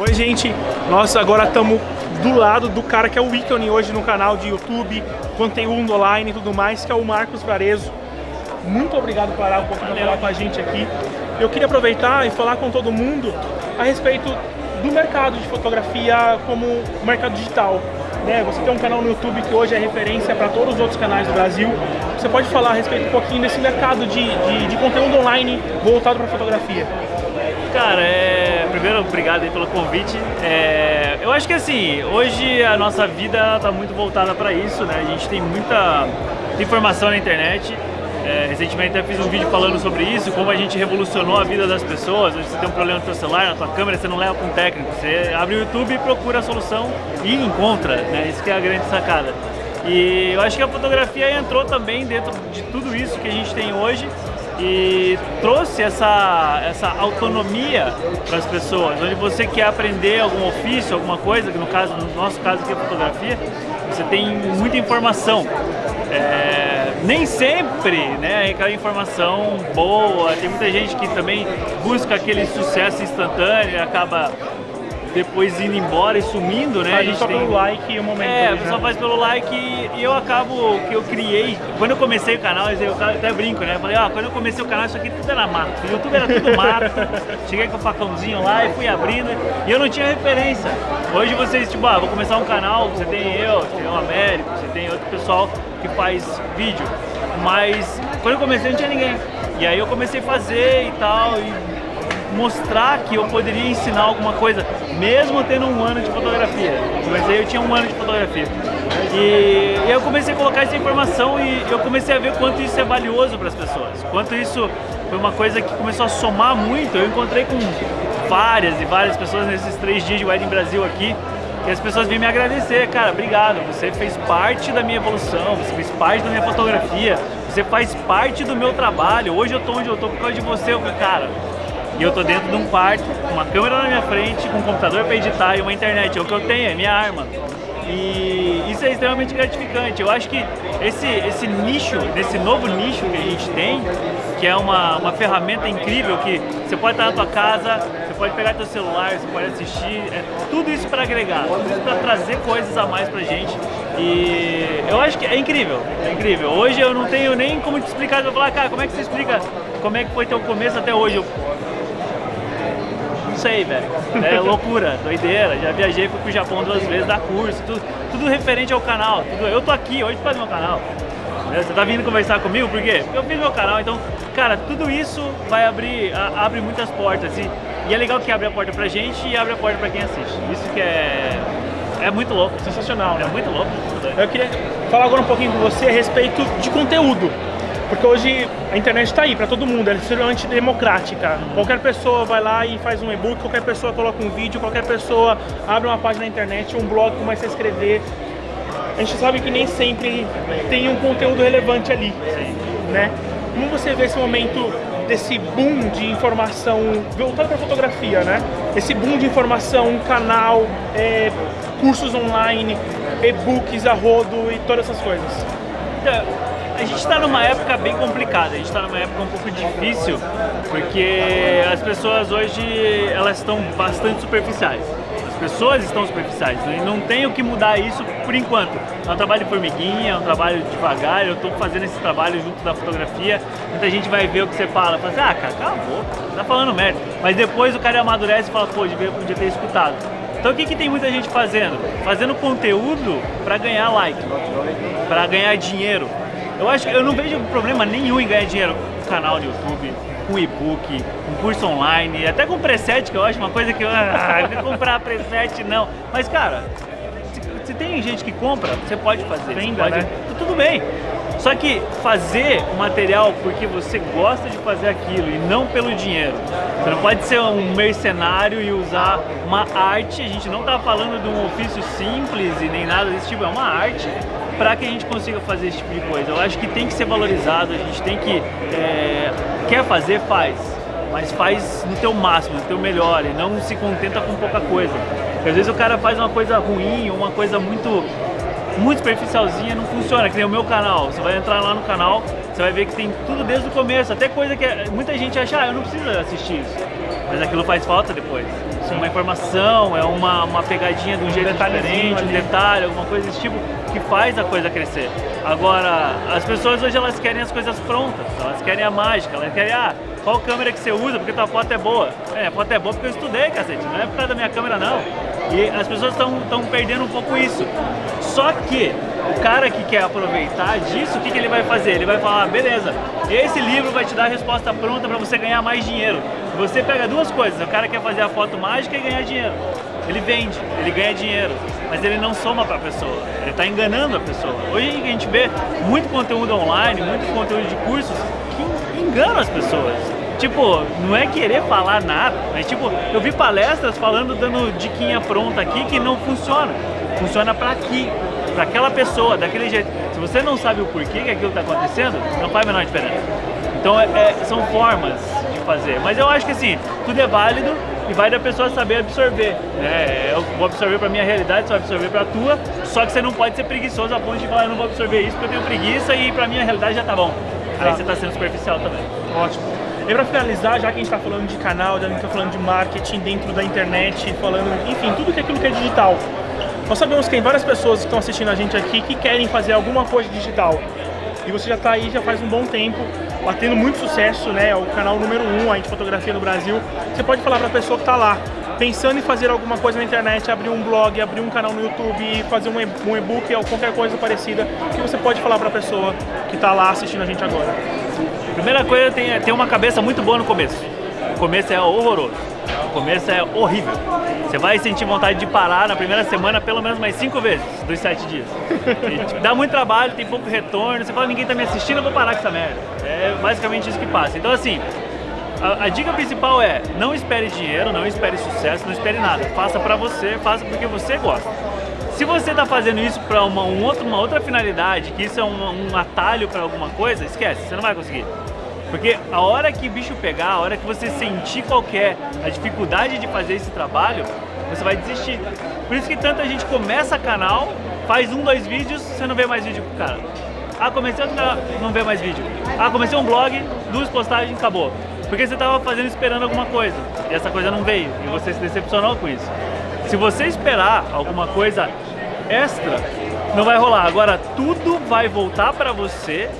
Oi, gente. Nós agora estamos do lado do cara que é o ícone hoje no canal de YouTube, conteúdo online e tudo mais, que é o Marcos Varezo. Muito obrigado por parar um pouquinho falar com a gente aqui. Eu queria aproveitar e falar com todo mundo a respeito do mercado de fotografia como mercado digital. Né? Você tem um canal no YouTube que hoje é referência para todos os outros canais do Brasil. Você pode falar a respeito um pouquinho desse mercado de, de, de conteúdo online voltado para fotografia? Cara, é... primeiro, obrigado pelo convite. É... Eu acho que assim, hoje a nossa vida está muito voltada para isso, né? A gente tem muita informação na internet. É, recentemente até fiz um vídeo falando sobre isso, como a gente revolucionou a vida das pessoas. Você tem um problema no seu celular, na tua câmera, você não leva para um técnico. Você abre o YouTube procura a solução e encontra, né? Isso que é a grande sacada. E eu acho que a fotografia entrou também dentro de tudo isso que a gente tem hoje e trouxe essa, essa autonomia para as pessoas, onde você quer aprender algum ofício, alguma coisa, que no caso, no nosso caso aqui é fotografia, você tem muita informação. É, nem sempre né, é aquela informação boa, tem muita gente que também busca aquele sucesso instantâneo e acaba depois indo embora e sumindo, né? Faz a gente só tem... pelo like e o momento. É, só né? faz pelo like e eu acabo que eu criei. Quando eu comecei o canal, eu até brinco, né? Eu falei, ah, quando eu comecei o canal, isso aqui tudo era mato. O YouTube era tudo mato. Cheguei com o facãozinho lá e fui abrindo e eu não tinha referência. Hoje vocês, tipo, ah, vou começar um canal, você tem eu, você tem o Américo, você tem outro pessoal que faz vídeo. Mas quando eu comecei não tinha ninguém. E aí eu comecei a fazer e tal, e mostrar que eu poderia ensinar alguma coisa, mesmo tendo um ano de fotografia. Comecei, eu tinha um ano de fotografia. E, e eu comecei a colocar essa informação e eu comecei a ver quanto isso é valioso para as pessoas. Quanto isso foi uma coisa que começou a somar muito. Eu encontrei com várias e várias pessoas nesses três dias de Wedding Brasil aqui, que as pessoas vêm me agradecer, cara, obrigado, você fez parte da minha evolução, você fez parte da minha fotografia, você faz parte do meu trabalho, hoje eu tô onde eu tô por causa de você, eu, cara, e eu tô dentro de um quarto, uma câmera na minha frente, com um computador para editar e uma internet. É o que eu tenho, é minha arma. E isso é extremamente gratificante. Eu acho que esse, esse nicho, desse novo nicho que a gente tem, que é uma, uma ferramenta incrível que você pode estar na tua casa, você pode pegar teu celular, você pode assistir, é tudo isso para agregar, tudo isso para trazer coisas a mais pra gente. E eu acho que é incrível, é incrível. Hoje eu não tenho nem como te explicar, eu vou falar, cara, como é que você explica como é que foi teu começo até hoje? Eu, sei, velho. É loucura, doideira. Já viajei, fui pro Japão duas vezes, dar curso, tudo, tudo referente ao canal. Tudo, eu tô aqui hoje para meu canal. Você tá vindo conversar comigo, por quê? Porque eu fiz meu canal, então, cara, tudo isso vai abrir, a, abre muitas portas. E, e é legal que abre a porta pra gente e abre a porta pra quem assiste. Isso que é, é muito louco. Sensacional, né? É muito louco. Eu queria falar agora um pouquinho com você a respeito de conteúdo. Porque hoje a internet está aí para todo mundo, ela é extremamente democrática. Qualquer pessoa vai lá e faz um e-book, qualquer pessoa coloca um vídeo, qualquer pessoa abre uma página na internet, um blog, começa a escrever. A gente sabe que nem sempre tem um conteúdo relevante ali, né? Como você vê esse momento desse boom de informação voltado para fotografia, né? Esse boom de informação, canal, é, cursos online, e-books a rodo e todas essas coisas. Então, a gente está numa época bem complicada, a gente está numa época um pouco difícil, porque as pessoas hoje elas estão bastante superficiais. As pessoas estão superficiais e não tem o que mudar isso por enquanto. É um trabalho de formiguinha, é um trabalho devagar, eu estou fazendo esse trabalho junto da fotografia. Muita gente vai ver o que você fala, fala assim, ah cara, cala a boca, você tá falando merda. Mas depois o cara amadurece e fala, pô, devia, podia ter escutado. Então o que, que tem muita gente fazendo? Fazendo conteúdo para ganhar like, para ganhar dinheiro. Eu acho que eu não vejo problema nenhum em ganhar dinheiro com canal no YouTube, com e-book, com curso online, até com preset, que eu acho uma coisa que eu ah, comprar preset não. Mas cara, se, se, tem gente que compra, você pode fazer. Venda, pode, né? Tudo bem. Só que fazer o material porque você gosta de fazer aquilo e não pelo dinheiro. Você não pode ser um mercenário e usar uma arte. A gente não está falando de um ofício simples e nem nada desse tipo, é uma arte para que a gente consiga fazer esse tipo de coisa. Eu acho que tem que ser valorizado, a gente tem que... É, quer fazer, faz. Mas faz no teu máximo, no teu melhor e não se contenta com pouca coisa. Porque às vezes o cara faz uma coisa ruim, uma coisa muito muito superficialzinha, não funciona, que nem o meu canal. Você vai entrar lá no canal, você vai ver que tem tudo desde o começo, até coisa que muita gente acha, ah, eu não preciso assistir isso. Mas aquilo faz falta depois. Sim. Uma informação, é uma, uma pegadinha de um jeito um diferente, um detalhe, alguma coisa desse tipo, que faz a coisa crescer. Agora, as pessoas hoje elas querem as coisas prontas, elas querem a mágica, elas querem, ah, qual câmera que você usa, porque tua foto é boa. É, a foto é boa porque eu estudei, cacete, não é por causa da minha câmera não. E as pessoas estão perdendo um pouco isso. Só que o cara que quer aproveitar disso, o que, que ele vai fazer? Ele vai falar, beleza, esse livro vai te dar a resposta pronta para você ganhar mais dinheiro. Você pega duas coisas, o cara quer fazer a foto mágica e ganhar dinheiro. Ele vende, ele ganha dinheiro, mas ele não soma para a pessoa, ele está enganando a pessoa. Hoje a gente vê muito conteúdo online, muito conteúdo de cursos que enganam as pessoas. Tipo, não é querer falar nada, mas tipo, eu vi palestras falando, dando diquinha pronta aqui que não funciona. Funciona para aqui, para aquela pessoa, daquele jeito. Se você não sabe o porquê que aquilo está acontecendo, não faz a menor diferença. Então é, é, são formas de fazer. Mas eu acho que assim, tudo é válido e vai da pessoa saber absorver. Né? Eu vou absorver para minha realidade, você vai absorver para a tua, só que você não pode ser preguiçoso a ponto de falar, eu não vou absorver isso porque eu tenho preguiça e para minha realidade já tá bom. Aí você está sendo superficial também. Ótimo. E para finalizar, já que a gente está falando de canal, já que a gente está falando de marketing dentro da internet, falando, enfim, tudo que é aquilo que é digital. Nós sabemos que tem várias pessoas que estão assistindo a gente aqui que querem fazer alguma coisa digital. E você já está aí já faz um bom tempo, batendo muito sucesso, né? É o canal número um aí de fotografia no Brasil. Você pode falar para a pessoa que está lá, pensando em fazer alguma coisa na internet, abrir um blog, abrir um canal no YouTube, fazer um e-book ou qualquer coisa parecida, que você pode falar para a pessoa que está lá assistindo a gente agora? Primeira coisa, tem, tem uma cabeça muito boa no começo. O começo é horroroso. O começo é horrível. Você vai sentir vontade de parar na primeira semana pelo menos mais cinco vezes dos sete dias. E, dá muito trabalho, tem pouco retorno, você fala, ninguém tá me assistindo, eu vou parar com essa merda. É basicamente isso que passa. Então assim, a, a, dica principal é, não espere dinheiro, não espere sucesso, não espere nada. Faça pra você, faça porque você gosta. Se você está fazendo isso para uma, um outro, uma outra finalidade, que isso é um, um atalho para alguma coisa, esquece, você não vai conseguir. Porque a hora que bicho pegar, a hora que você sentir qualquer a dificuldade de fazer esse trabalho, você vai desistir. Por isso que tanta gente começa canal, faz um, dois vídeos, você não vê mais vídeo pro cara. Ah, comecei outro canal, não vê mais vídeo. Ah, comecei um blog, duas postagens, acabou. Porque você estava fazendo esperando alguma coisa, e essa coisa não veio, e você se decepcionou com isso. Se você esperar alguma coisa extra, não vai rolar. Agora, tudo vai voltar para você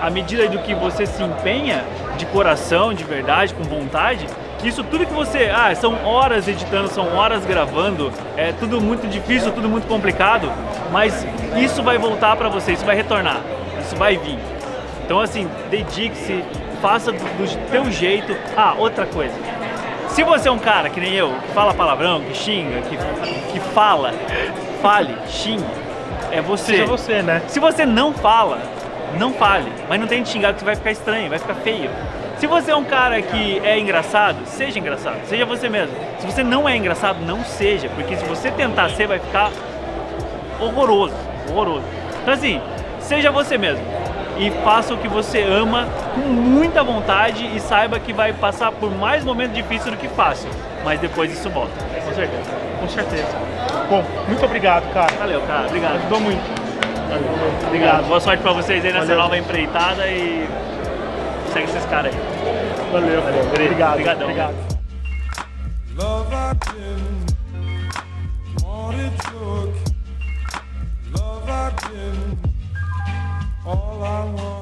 à medida do que você se empenha de coração, de verdade, com vontade, isso tudo que você... Ah, são horas editando, são horas gravando, é tudo muito difícil, tudo muito complicado, mas isso vai voltar para você, isso vai retornar, isso vai vir. Então assim, dedique-se, faça do, do teu jeito. Ah, outra coisa. Se você é um cara que nem eu, que fala palavrão, que xinga, que, que fala, fale, xingue, é você. Seja você, né? Se você não fala, não fale, mas não tente xingar que vai ficar estranho, vai ficar feio. Se você é um cara que é engraçado, seja engraçado, seja você mesmo. Se você não é engraçado, não seja, porque se você tentar ser, vai ficar horroroso, horroroso. Então assim, seja você mesmo e faça o que você ama com muita vontade e saiba que vai passar por mais momentos difíceis do que fácil, mas depois isso volta. Com certeza, com certeza. Bom, muito obrigado, cara. Valeu, cara. Obrigado. Ajudou muito. Obrigado. Boa sorte pra vocês aí nessa Valeu. nova empreitada e segue esses caras aí. Valeu. Valeu. Obrigado. Obrigadão. Obrigado. Love all I want.